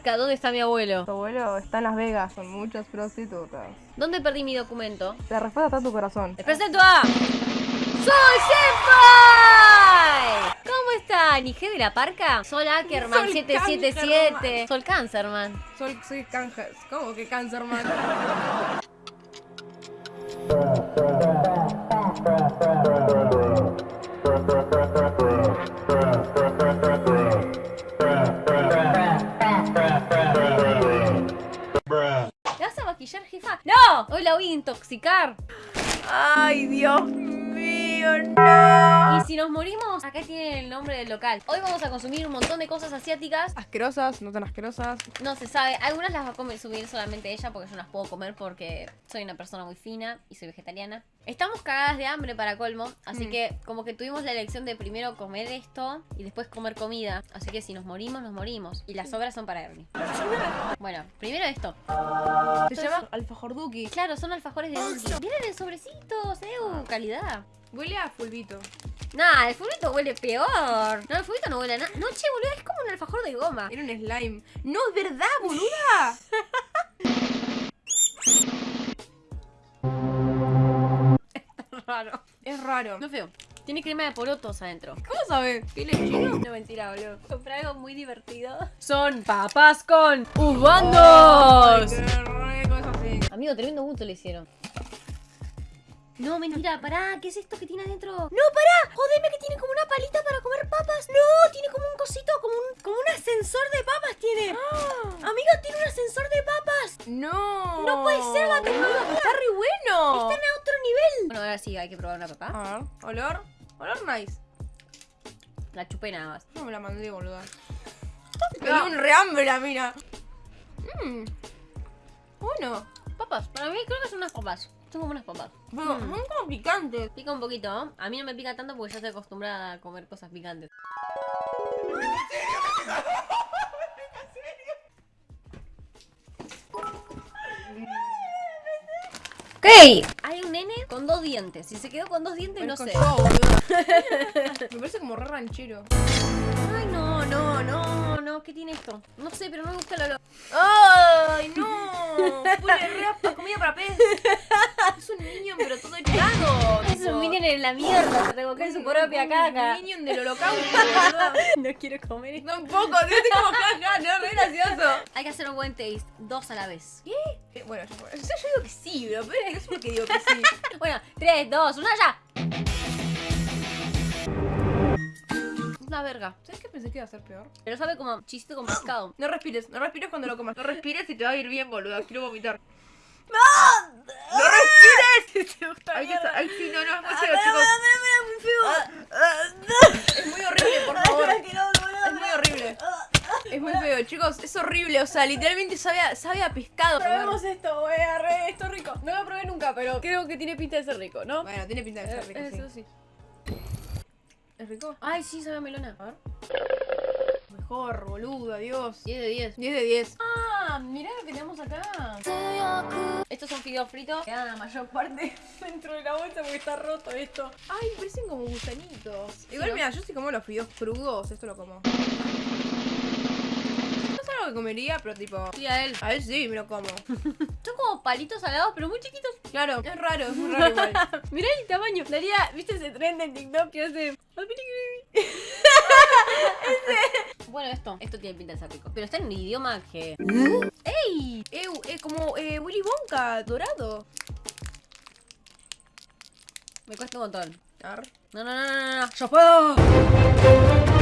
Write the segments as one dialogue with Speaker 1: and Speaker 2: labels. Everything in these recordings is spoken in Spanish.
Speaker 1: ¿dónde está mi abuelo?
Speaker 2: Tu abuelo está en Las Vegas con muchas prostitutas.
Speaker 1: ¿Dónde perdí mi documento?
Speaker 2: La respuesta está en tu corazón.
Speaker 1: Les presento a... ¡Soy Senpai! ¿Cómo están? ¿Y G de la parca? Sol Ackerman
Speaker 2: Sol
Speaker 1: 777.
Speaker 2: Cancerman.
Speaker 1: Sol Cancerman.
Speaker 2: Soy, soy cáncer. ¿Cómo que cáncer,
Speaker 1: ¡No! Hoy la voy a intoxicar.
Speaker 2: Ay, Dios mío, no.
Speaker 1: Y si nos morimos, acá tienen el nombre del local. Hoy vamos a consumir un montón de cosas asiáticas.
Speaker 2: Asquerosas, no tan asquerosas.
Speaker 1: No se sabe. Algunas las va a consumir solamente ella porque yo no las puedo comer porque soy una persona muy fina y soy vegetariana. Estamos cagadas de hambre para colmo, así
Speaker 2: Mm.
Speaker 1: que como que tuvimos la elección de primero comer esto y después comer comida. Así que si nos morimos, nos morimos. Y las sobras son para Ernie. Bueno, primero esto.
Speaker 2: Se llama alfajorduki.
Speaker 1: Claro, son alfajores de dulce. Vienen en sobrecitos, eh, calidad.
Speaker 2: Huele a fulbito.
Speaker 1: Nah, el fulbito huele peor. No, el fulbito no huele a nada. No, che, boludo, es como un alfajor de goma.
Speaker 2: Era un slime. No, es verdad, boluda.
Speaker 1: Raro.
Speaker 2: Es raro.
Speaker 1: No feo. Tiene crema de porotos adentro.
Speaker 2: ¿Cómo sabes? ¿Qué le chino?
Speaker 1: No, mentira, boludo. Compré algo muy divertido. Son papas con ubandos.
Speaker 2: Es así.
Speaker 1: Amigo, tremendo gusto le hicieron. No, mentira, pará, ¿qué es esto que tiene adentro? ¡No, pará! ¡Jodeme que tiene como una palita para comer papas! ¡No! Tiene como un cosito, como un, como un ascensor de papas tiene. Amigo, tiene un ascensor de papas.
Speaker 2: No.
Speaker 1: No puede ser la tecnología.
Speaker 2: Está re bueno.
Speaker 1: Están a otro nivel. Bueno, ahora sí, hay que probar una papa.
Speaker 2: A ver, olor. Olor nice.
Speaker 1: La chupé nada más.
Speaker 2: No me la mandé, boluda. Me dio un rehambre la mina. Mmm. Bueno.
Speaker 1: Papas, para mí creo que son unas papas. Son como unas papas.
Speaker 2: Pero
Speaker 1: Mm.
Speaker 2: son como picantes.
Speaker 1: Pica un poquito, ¿no? A mí no me pica tanto porque ya estoy acostumbrada a comer cosas picantes. Ok, hay un nene con dos dientes. Si se quedó con dos dientes, no sé.
Speaker 2: yo, me parece como re ranchero.
Speaker 1: Ay, no, no, no, no. ¿Qué tiene esto? No sé, pero no me gusta el olor.
Speaker 2: ¡Ay, no! Huele re a comida para pez. Es un niño, pero todo echado.
Speaker 1: Es un minion en la mierda. Se revolcó en su propia caca.
Speaker 2: Un minion del holocausto, boluda.
Speaker 1: No quiero comer esto.
Speaker 2: Tampoco, estoy como caca, no, re gracioso.
Speaker 1: Hay que hacer un buen taste. Dos a la vez.
Speaker 2: Eh, Bueno, yo, yo digo que sí, pero pero no sé por qué digo que sí.
Speaker 1: Bueno, 3, 2, 1, ya. Una verga.
Speaker 2: ¿Sabes qué pensé que iba a ser peor?
Speaker 1: Pero sabe como chisito con pescado.
Speaker 2: No respires, no respires cuando lo comas. No respires y te va a ir bien, boluda. Quiero vomitar. ¡No! ¡No respires! Ay, ay, sí, no, no, es muy feo, chicos. Es muy horrible, por favor. Es muy horrible. Es muy feo, chicos. Es horrible. O sea, literalmente sabe a, sabe a pescado.
Speaker 1: Probemos esto, wey, arre, esto es rico. No lo probé nunca, pero creo que tiene pinta de ser rico, ¿no?
Speaker 2: Bueno, tiene pinta de ser rico,
Speaker 1: Eh. Eso sí.
Speaker 2: ¿Es rico?
Speaker 1: Ay, sí, sabe a melona.
Speaker 2: A ver. Mejor, boluda, Dios.
Speaker 1: 10 de 10.
Speaker 2: 10 de 10.
Speaker 1: Ah, mirá lo que tenemos acá. Estos son fideos fritos. Quedan la mayor parte dentro de la bolsa porque está roto esto.
Speaker 2: Ay, parecen como gusanitos. Igual,
Speaker 1: ¿no?
Speaker 2: mira, yo sí como los fideos crudos. Esto lo como. Algo que comería, pero tipo.
Speaker 1: Sí, a él.
Speaker 2: A él sí, me lo como.
Speaker 1: Son como palitos salados, pero muy chiquitos.
Speaker 2: Claro, es raro, es muy raro igual.
Speaker 1: Mirá el tamaño. Daría, ¿viste ese trend en TikTok que hace? Bueno, esto. Esto tiene pinta de ser rico. Pero está en un idioma que. ¡Ey!
Speaker 2: Eh, eh, como eh, Willy Wonka, dorado.
Speaker 1: Me cuesta un montón.
Speaker 2: Ar.
Speaker 1: No, no, no, no, no, no. ¡Yo puedo!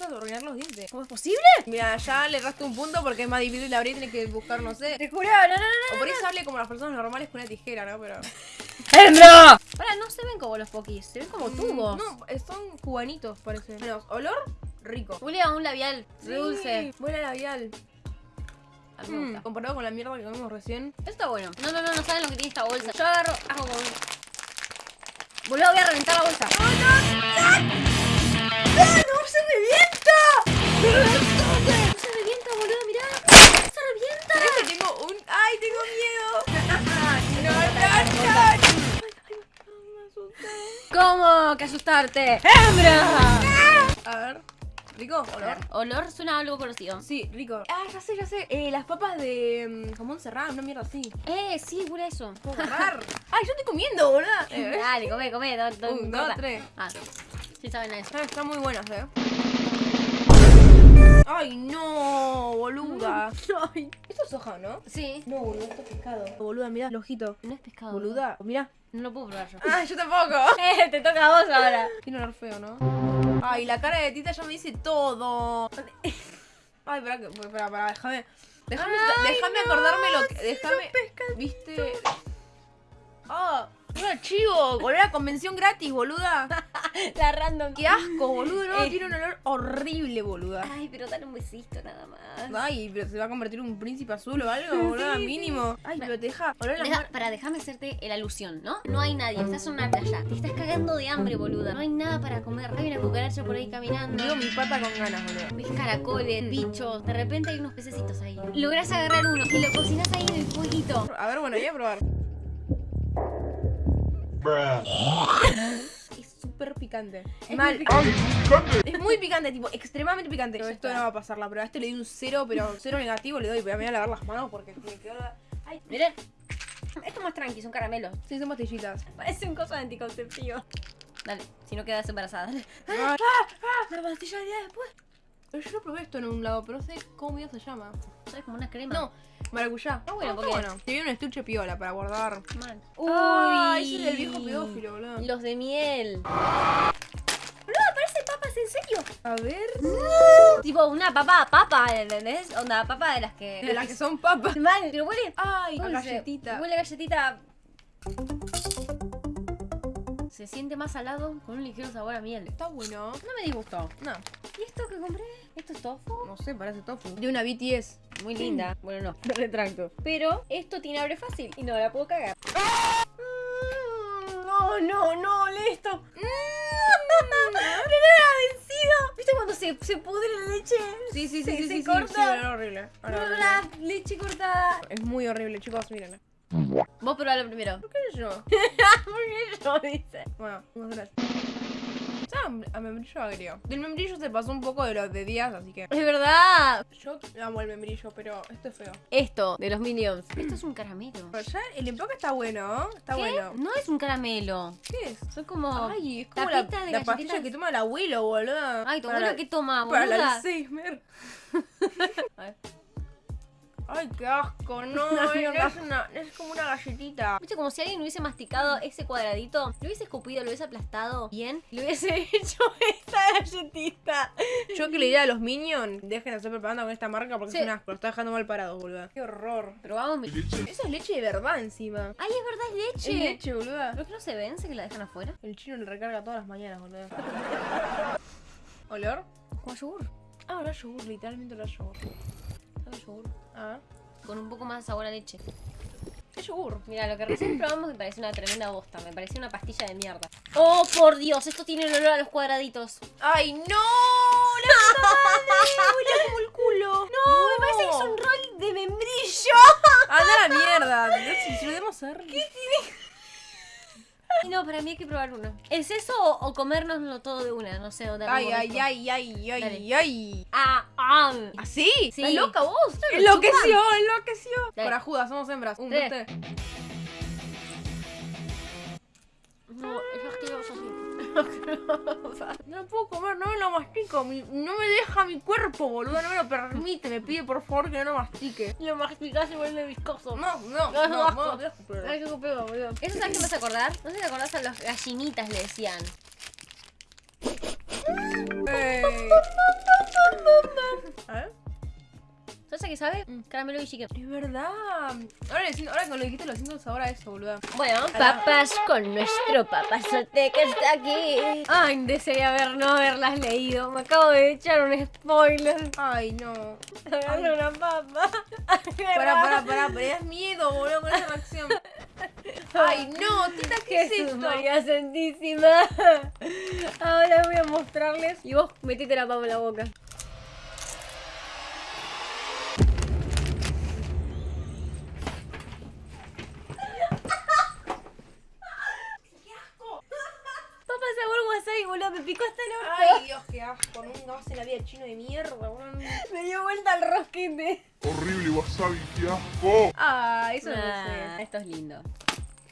Speaker 2: Vas a arruinar los dientes.
Speaker 1: ¿Cómo es posible?
Speaker 2: Mira, ya le rasté un punto porque es más difícil abrir y tiene que buscar, no sé.
Speaker 1: Te juro, no, no, no.
Speaker 2: O por eso hable como las personas normales con una tijera, ¿no? Pero.
Speaker 1: ¡Hembra! Pará, no se ven como los pokis, se ven como tubos.
Speaker 2: No, eh, son cubanitos, parece. Menos, olor rico.
Speaker 1: Huele a un labial re dulce.
Speaker 2: Huele a labial.
Speaker 1: A mí me
Speaker 2: Mm, comparado con la mierda que comimos recién.
Speaker 1: Esto está bueno. No, no, no, no saben lo que tiene esta bolsa. Yo agarro, hago como un... Boludo, voy a reventar la bolsa.
Speaker 2: ¡No se revienta!
Speaker 1: No se revienta, boludo, mirá. Se revienta.
Speaker 2: ¿Sabes que tengo un. ¡Ay, tengo miedo! ¡No, no, no!
Speaker 1: ¿Cómo que asustarte? ¡Hembra!
Speaker 2: A ver. ¿Rico? ¿Olor?
Speaker 1: Olor suena algo conocido.
Speaker 2: Sí, rico. Ah, ya sé, ya sé. Eh, las papas de mm, jamón serrano, una mierda así.
Speaker 1: Eh, sí, huele eso.
Speaker 2: Puedo agarrar. Ay, yo estoy comiendo, boludo. Eh,
Speaker 1: Dale, come, come. do- do-
Speaker 2: Un, dos,
Speaker 1: corta.
Speaker 2: tres.
Speaker 1: Ah, sí saben a eso.
Speaker 2: Ah, están muy buenas, eh. Ay, no, boluda. Ay, esto es soja, ¿no?
Speaker 1: Sí.
Speaker 2: No, boludo, esto es pescado. Boluda, mira el ojito.
Speaker 1: No es pescado.
Speaker 2: Boluda, mira.
Speaker 1: No lo puedo probar yo.
Speaker 2: Ah, yo tampoco.
Speaker 1: Eh, te toca a vos ahora.
Speaker 2: Tiene olor feo, ¿no? Ay, la cara de Tita ya me dice todo. Ay, espera, que- espera, espera, déjame. Déjame, déjame
Speaker 1: no,
Speaker 2: acordarme lo que. Déjame. ¿Viste? Ah, un archivo. Olor a convención gratis, boluda.
Speaker 1: La random.
Speaker 2: Qué asco, boludo. No,
Speaker 1: Eh.
Speaker 2: tiene un olor horrible, boluda.
Speaker 1: Ay, pero dale un besito nada más.
Speaker 2: Ay, pero se va a convertir en un príncipe azul o algo, boluda,
Speaker 1: Sí, sí.
Speaker 2: mínimo. Ay, pero te deja oler la
Speaker 1: Deja- para, déjame hacerte la alusión, ¿no? No hay nadie, estás en una playa. Te estás cagando de hambre, boluda. No hay nada para comer. Hay una cucaracha por ahí caminando.
Speaker 2: Digo mi pata con ganas, boludo.
Speaker 1: Ves caracoles, bichos. De repente hay unos pececitos ahí. Lográs agarrar uno y lo cocinas ahí en el fueguito.
Speaker 2: A ver, bueno, voy a probar. Es súper picante.
Speaker 1: Es
Speaker 2: Mal.
Speaker 1: muy picante.
Speaker 2: Es muy picante, tipo, extremadamente picante. Pero esto no va a pasar la prueba. A este le di un cero, pero cero negativo le doy. Voy a, me voy a lavar las manos porque me quedó la... Ay,
Speaker 1: Miren. Esto es más tranqui, son caramelos.
Speaker 2: sí, son pastillitas.
Speaker 1: Parecen cosas anticonceptivas. Dale, si no quedas embarazada. dale.
Speaker 2: Ah, ah, la pastilla del día después. Pero yo no probé esto en un lado, pero no sé cómo mierda se llama.
Speaker 1: ¿Sabes? Como una crema.
Speaker 2: No, maracuyá.
Speaker 1: Ah, bueno,
Speaker 2: Ah,
Speaker 1: porque-
Speaker 2: bueno. Te viene un estuche piola para guardar.
Speaker 1: Man.
Speaker 2: Ay, ese es el viejo pedófilo, boludo.
Speaker 1: Los de miel. Boludo, parece papas, ¿en serio?
Speaker 2: A ver.
Speaker 1: Tipo una papa, papa, ¿entendés? Onda, papa de las que.
Speaker 2: De las que son papas.
Speaker 1: Man, pero huele.
Speaker 2: Ay, a galletita.
Speaker 1: Huele a galletita. Se siente más salado con un ligero sabor a miel.
Speaker 2: Está bueno.
Speaker 1: No me disgustó.
Speaker 2: No,
Speaker 1: ¿Y esto que compré? ¿Esto es tofu?
Speaker 2: no sé, parece tofu. De una BTS.
Speaker 1: Muy linda. Bueno, no, retracto. Pero esto tiene abre fácil y no la puedo cagar. Mm, No, no, no, lee esto. Mm, Primera vencido. ¿Viste cuando se, se pudre la leche?
Speaker 2: Sí, sí, sí,
Speaker 1: Se-
Speaker 2: sí,
Speaker 1: se
Speaker 2: sí, sí,
Speaker 1: corta.
Speaker 2: sí, olor horrible. Olor horrible.
Speaker 1: La leche cortada.
Speaker 2: Es muy horrible, chicos, miren.
Speaker 1: Vos probalo primero.
Speaker 2: ¿Qué sé yo?
Speaker 1: Porque yo dice.
Speaker 2: Bueno, vamos a ver. Sabe a membrillo agrio. Del membrillo se pasó un poco de los de días, así que.
Speaker 1: Es verdad.
Speaker 2: Yo amo el membrillo, pero esto es feo.
Speaker 1: Esto, de los Minions. Esto es un caramelo.
Speaker 2: Pero ya el empaque está bueno, está
Speaker 1: ¿Qué?
Speaker 2: bueno.
Speaker 1: No es un caramelo.
Speaker 2: ¿Qué es?
Speaker 1: Son como.
Speaker 2: Ay, es como la,
Speaker 1: de
Speaker 2: la pastilla que toma el abuelo, boludo.
Speaker 1: Ay, tu abuelo que toma,
Speaker 2: Para el. Alzheimer.
Speaker 1: A ver.
Speaker 2: Ay, qué asco, no, es,
Speaker 1: mierda.
Speaker 2: es una- es como una galletita.
Speaker 1: Viste, como si alguien hubiese masticado ese cuadradito, lo hubiese escupido, lo hubiese aplastado bien, y le hubiese hecho esta galletita.
Speaker 2: Yo que le diría a los Minions, dejen de hacer propaganda con esta marca porque
Speaker 1: Sí.
Speaker 2: es un asco, lo está dejando mal parado, boludo. Qué horror.
Speaker 1: Pero vamos, mi...
Speaker 2: Eso es leche de verdad encima.
Speaker 1: Ay, es verdad, es
Speaker 2: Es
Speaker 1: leche.
Speaker 2: leche, boluda.
Speaker 1: ¿Pero que no se vence que la dejan afuera?
Speaker 2: El chino le recarga todas las mañanas, boludo. ¿Olor?
Speaker 1: Como yogur.
Speaker 2: Ah, olor a yogur, literalmente olor a yogur.
Speaker 1: Yogur.
Speaker 2: Ah.
Speaker 1: Con un poco más de sabor a leche.
Speaker 2: Es yogur.
Speaker 1: Mira, lo que recién probamos me pareció una tremenda bosta. Me pareció una pastilla de mierda. ¡Oh, por Dios! Esto tiene el olor a los cuadraditos.
Speaker 2: ¡Ay, no! ¡La puta madre! ¡Huele como el culo! ¡No!
Speaker 1: Me parece que es un rol de membrillo.
Speaker 2: ¡Anda a la mierda! Si si lo debemos hacer.
Speaker 1: Ay, No, para mí hay que probar uno. ¿Es eso o, o comérnoslo todo de una? No sé, dónde
Speaker 2: Ay, ay, ay, ay, ay,
Speaker 1: Dale.
Speaker 2: ay.
Speaker 1: Ah, ah.
Speaker 2: ¿Así?
Speaker 1: Sí.
Speaker 2: ¿Estás loca vos?
Speaker 1: lo
Speaker 2: Enloqueció, enloqueció.
Speaker 1: Dale.
Speaker 2: Corajudas, somos hembras. Un,
Speaker 1: Tres.
Speaker 2: dos, tres.
Speaker 1: No,
Speaker 2: No lo puedo comer, no me lo mastico. mi- no me deja mi cuerpo, boludo. No me lo permite. Me pide por favor que no lo mastique.
Speaker 1: Lo masticás y vuelve viscoso.
Speaker 2: No, no,
Speaker 1: No,
Speaker 2: no, no, pero-
Speaker 1: Ay, qué pego, boludo. ¿Eso sabes qué me hace acordar? No sé si te acordás a los gallinitas le decían.
Speaker 2: Ey. A ver.
Speaker 1: ¿Sabes a qué sabe? Caramelo y chicken.
Speaker 2: Es verdad. Ahora, ahora que lo dijiste, lo siento sabor a eso, boludo.
Speaker 1: Bueno, papas con nuestro papazote que está aquí. Ay, desearía haber no haberlas leído. Me acabo de echar un spoiler.
Speaker 2: Ay, no.
Speaker 1: Agarré una papa.
Speaker 2: Pará, pará, pará, pero das miedo, boludo, con esa reacción. Ay, no, tita, ¿qué es esto?
Speaker 1: María Santísima. Ahora voy a mostrarles. Y vos metete la papa en la boca. Papa sabor wasabi, boludo. Me picó hasta el orto.
Speaker 2: Ay, Dios, qué asco. Nunca más en la vida chino de mierda, weón.
Speaker 1: Me dio vuelta el rosquete.
Speaker 3: Horrible wasabi, qué asco.
Speaker 2: Ah, eso no lo sé.
Speaker 1: esto es lindo.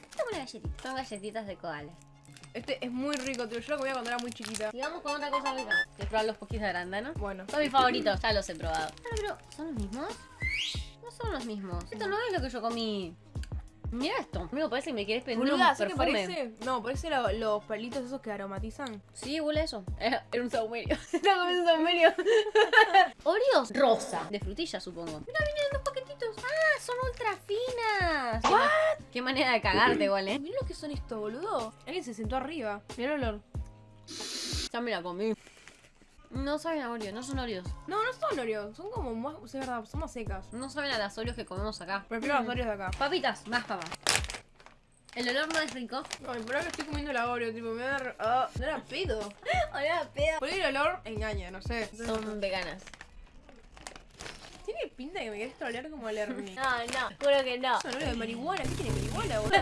Speaker 1: Esta es una galletita. Son galletitas de koala.
Speaker 2: Este es muy rico, tío. Yo lo comía cuando era muy chiquita.
Speaker 1: Sigamos con otra cosa rica. Voy a probar los poquis de arándano.
Speaker 2: Bueno.
Speaker 1: Son mis favoritos, ya los he probado. Ah, pero, ¿son los mismos? No son los mismos. Esto no es lo que yo comí. Mira esto. Amigo, parece que me quieres pedir un
Speaker 2: Boluda, ¿sabes qué
Speaker 1: perfume.
Speaker 2: parece? No, parece lo- los palitos esos que aromatizan.
Speaker 1: Sí, huele eso. Era, un saumerio. Estaba comiendo un saumerio. Oreos rosa. De frutilla, supongo. Mira, vienen dos paquetitos. Ah, son ultra finas. ¿What? Qué manera de cagarte, igual, eh.
Speaker 2: Mirá lo que son estos, boludo. Alguien se sentó arriba. Mirá el olor.
Speaker 1: Ya me la comí. No saben a Oreo, no son Oreos.
Speaker 2: No, no son Oreos. Son como más. Es verdad, son más secas.
Speaker 1: No saben a las Oreos que comemos acá.
Speaker 2: Prefiero los Oreos de acá.
Speaker 1: Papitas, más papas. El olor no es rico.
Speaker 2: Ay, pero ahora que estoy comiendo la Oreo, tipo, me da. Ah, no era pedo.
Speaker 1: Hola, pedo.
Speaker 2: Por ahí el olor engaña, no sé.
Speaker 1: Son veganas.
Speaker 2: Tiene pinta que me querés trolear como el Ernie.
Speaker 1: No, no, juro que no.
Speaker 2: Es un olor de marihuana. ¿Qué tiene marihuana, boludo?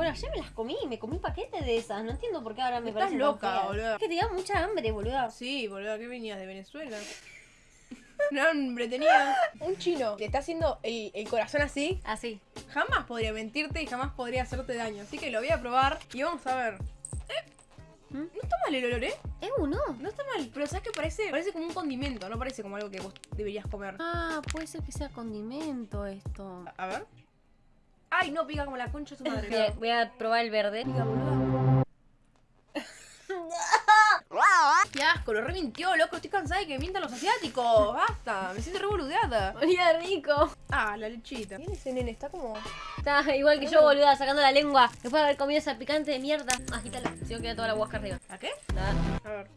Speaker 1: Bueno, ayer me las comí, me comí un paquete de esas. No entiendo por qué ahora me
Speaker 2: Estás
Speaker 1: parecen
Speaker 2: loca,
Speaker 1: tan feas.
Speaker 2: boluda.
Speaker 1: Es que te da mucha hambre, boluda.
Speaker 2: Sí, boludo, ¿qué venías de Venezuela? No, hambre tenía. Un chino te está haciendo el, el corazón así.
Speaker 1: Así.
Speaker 2: Jamás podría mentirte y jamás podría hacerte daño. Así que lo voy a probar y vamos a ver. Eh,
Speaker 1: ¿Mm?
Speaker 2: No está mal el olor, ¿eh?
Speaker 1: Es uno.
Speaker 2: No está mal, pero ¿sabes qué parece? Parece como un condimento, no parece como algo que vos deberías comer.
Speaker 1: Ah, puede ser que sea condimento esto.
Speaker 2: A ver. Ay, no, pica como la concha de su madre.
Speaker 1: Voy a, voy a probar el verde.
Speaker 2: Pica, boluda. Qué asco, lo remintió, loco. Estoy cansada de que mientan los asiáticos. Basta, me siento revoludeada.
Speaker 1: Olía rico.
Speaker 2: Ah, la lechita. ¿Quién es ese nene? Está como.
Speaker 1: Está igual que yo, boluda, sacando la lengua. Después de haber comido esa picante de mierda. Agítala. Si no queda toda la guasca arriba.
Speaker 2: ¿A qué?
Speaker 1: Nada.
Speaker 2: A ver.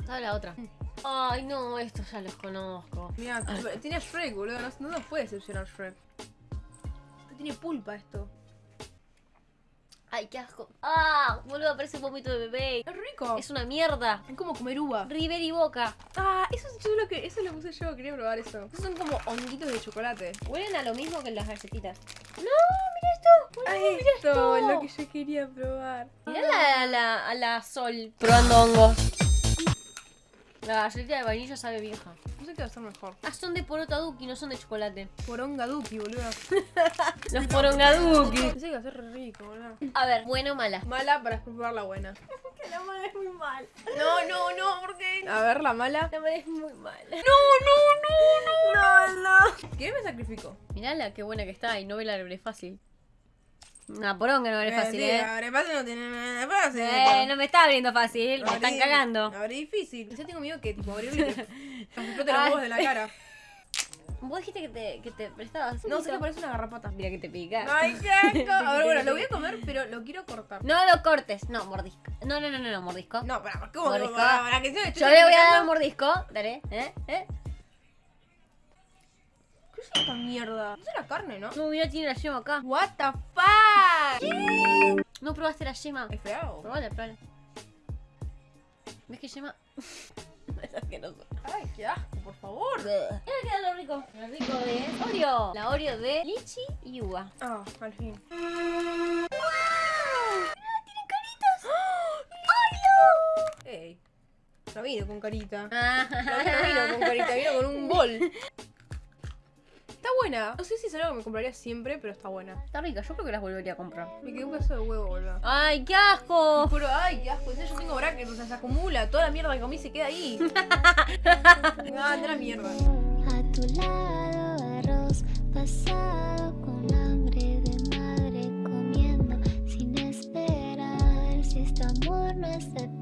Speaker 1: Estaba la otra. Ay, no, estos ya los conozco.
Speaker 2: Mira, tiene a Shrek, boludo. No, no nos puede decepcionar Shrek. Tiene pulpa esto.
Speaker 1: Ay, qué asco. Ah, boludo, parece un vómito de bebé.
Speaker 2: Es rico.
Speaker 1: Es una mierda.
Speaker 2: Es como comer uva.
Speaker 1: River y Boca.
Speaker 2: Ah, eso es lo que. Eso lo puse yo, quería probar eso. Esos son como honguitos de chocolate.
Speaker 1: Huelen a lo mismo que las galletitas. No,
Speaker 2: Ah,
Speaker 1: mira esto.
Speaker 2: esto es lo que yo quería probar.
Speaker 1: Mira la, a la, a la sol probando hongos. La galletita de vainilla sabe vieja.
Speaker 2: No sé qué va a ser mejor.
Speaker 1: Ah, son de poroto aduki, no son de chocolate.
Speaker 2: Poronga Duki, boludo.
Speaker 1: Los porongaduki.
Speaker 2: Pensé que iba a ser rico, boludo.
Speaker 1: A ver, ¿buena o mala?
Speaker 2: Mala para probar la buena.
Speaker 1: Que la mala es muy mal.
Speaker 2: No, no, no, porque. A ver, la mala.
Speaker 1: La mala es muy mala.
Speaker 2: No, no, no, no. No, no. ¿Qué me sacrifico?
Speaker 1: Mirala, qué buena que está y no ve la fácil. Una poronga no abre fácil,
Speaker 2: sí,
Speaker 1: eh.
Speaker 2: Abre fácil no tiene nada fácil.
Speaker 1: Eh, no me está abriendo fácil, me
Speaker 2: Abrí-
Speaker 1: están cagando.
Speaker 2: Abre difícil. Ya tengo miedo que tipo abrirlo y explote los huevos de la cara.
Speaker 1: Vos dijiste que te, que te prestabas.
Speaker 2: No, sé que parece una garrapata.
Speaker 1: Mira que te pica.
Speaker 2: Ay, qué asco. A ver, bueno, lo voy a comer, pero lo quiero cortar.
Speaker 1: No lo cortes. No, mordisco. No, no, no, no, no, mordisco.
Speaker 2: No, para, ¿cómo
Speaker 1: Mordisco.
Speaker 2: para, para que se
Speaker 1: Yo le voy a dar un mordisco. Dale, ¿eh? ¿eh?
Speaker 2: ¿Qué es esta mierda? Es la carne, ¿no?
Speaker 1: No, mira, tiene la yema acá.
Speaker 2: What the fuck?
Speaker 1: No probaste la yema.
Speaker 2: Es feo.
Speaker 1: Probala, probala. ¿Ves que yema? es asqueroso.
Speaker 2: Ay, qué asco, por favor.
Speaker 1: Mira que era lo rico. Lo rico de Oreo. La Oreo de lichi y uva.
Speaker 2: Ah, al fin. Ey. No vino con carita.
Speaker 1: Ah.
Speaker 2: No, no vino con carita, vino con un bol. Está buena. No sé si es algo que me compraría siempre, pero está buena.
Speaker 1: Está rica, yo creo que las volvería a comprar.
Speaker 2: Me quedó un pedazo de huevo, boludo.
Speaker 1: ¡Ay, qué asco!
Speaker 2: Pero, ay, qué asco. Yo tengo brackets, o sea, se acumula. Toda la mierda que comí se queda ahí. ah, de la mierda.
Speaker 4: A tu lado arroz pasado con hambre de madre comiendo sin esperar si este amor no es eterno